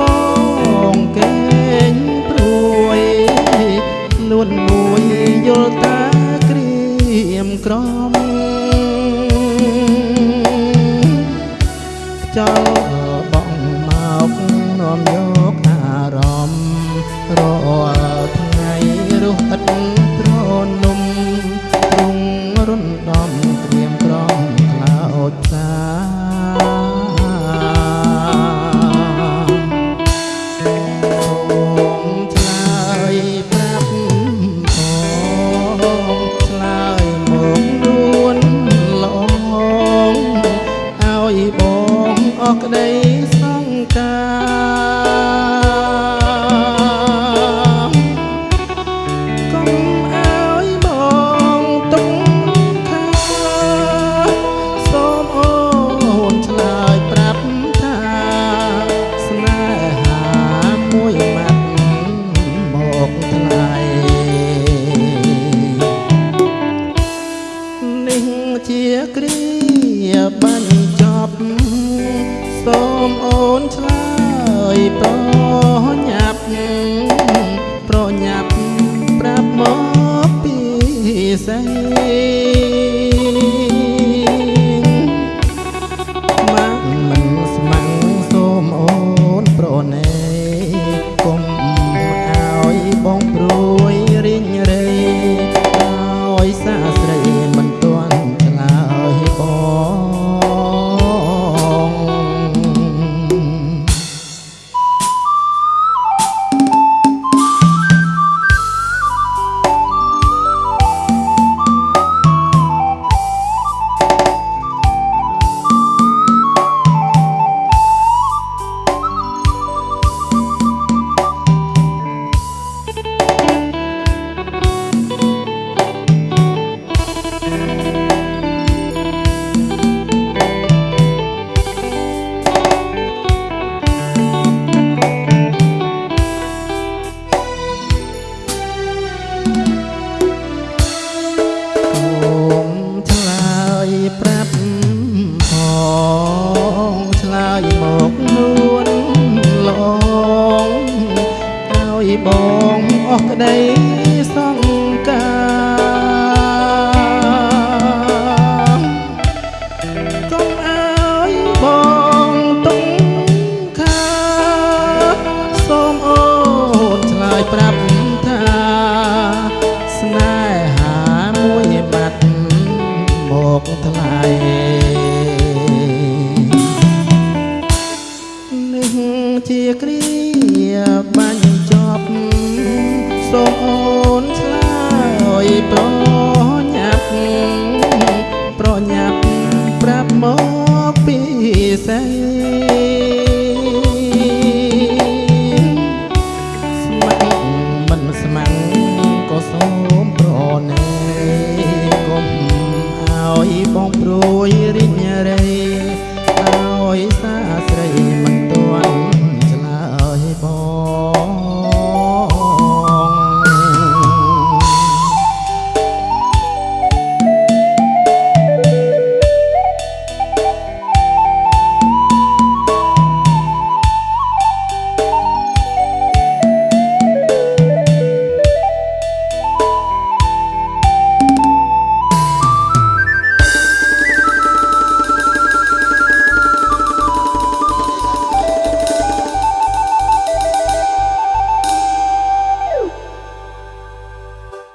បងកេងព្រួយលួនមួយយល់តាក្រៀមក្រំចង់ tay ថ្លៃនឹងជាគ្រាបាញ់ចប់សូមអូនឆ្លើយប្រ